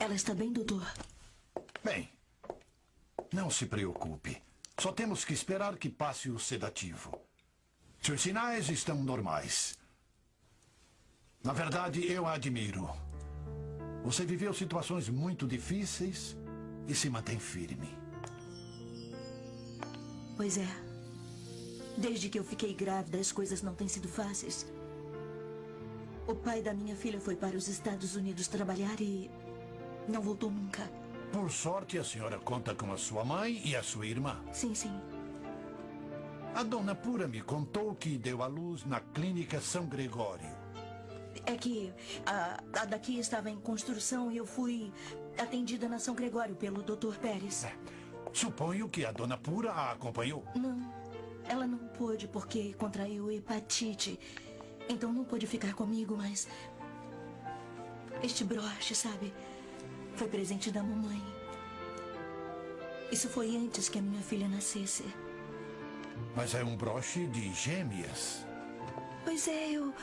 Ela está bem, doutor? Bem, não se preocupe. Só temos que esperar que passe o sedativo. Seus sinais estão normais. Na verdade, eu a admiro. Você viveu situações muito difíceis e se mantém firme. Pois é. Desde que eu fiquei grávida, as coisas não têm sido fáceis. O pai da minha filha foi para os Estados Unidos trabalhar e não voltou nunca. Por sorte, a senhora conta com a sua mãe e a sua irmã. Sim, sim. A dona Pura me contou que deu à luz na clínica São Gregório. É que a, a daqui estava em construção e eu fui atendida na São Gregório pelo Dr. Pérez. É, suponho que a dona Pura a acompanhou. Não, ela não pôde porque contraiu hepatite. Então não pôde ficar comigo, mas... Este broche, sabe? Foi presente da mamãe. Isso foi antes que a minha filha nascesse. Mas é um broche de gêmeas. Pois é, eu...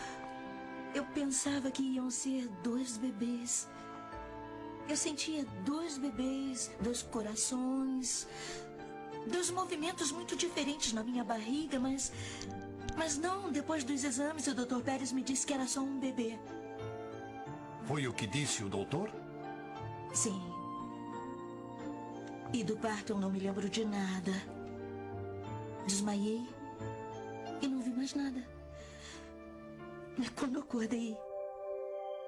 Eu pensava que iam ser dois bebês. Eu sentia dois bebês, dois corações, dois movimentos muito diferentes na minha barriga, mas... Mas não, depois dos exames, o Dr. Pérez me disse que era só um bebê. Foi o que disse o doutor? Sim. E do parto eu não me lembro de nada. Desmaiei e não vi mais nada. Mas quando acordei,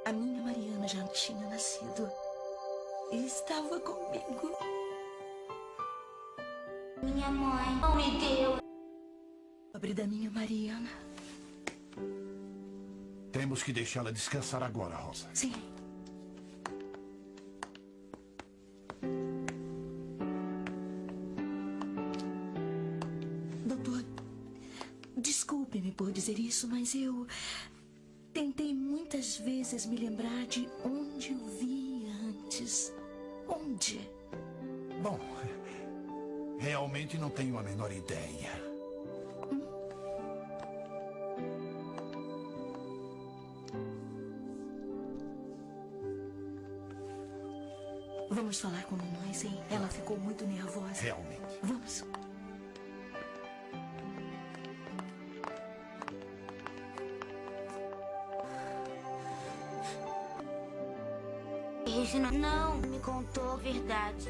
a minha Mariana já tinha nascido. E estava comigo. Minha mãe não me deu. Pobre da minha Mariana. Temos que deixá-la descansar agora, Rosa. Sim. Desculpe-me por dizer isso, mas eu tentei muitas vezes me lembrar de onde eu via antes. Onde? Bom, realmente não tenho a menor ideia. Vamos falar com mamãe, sim. Ela ficou muito nervosa. Realmente. Vamos. Regina não me contou a verdade.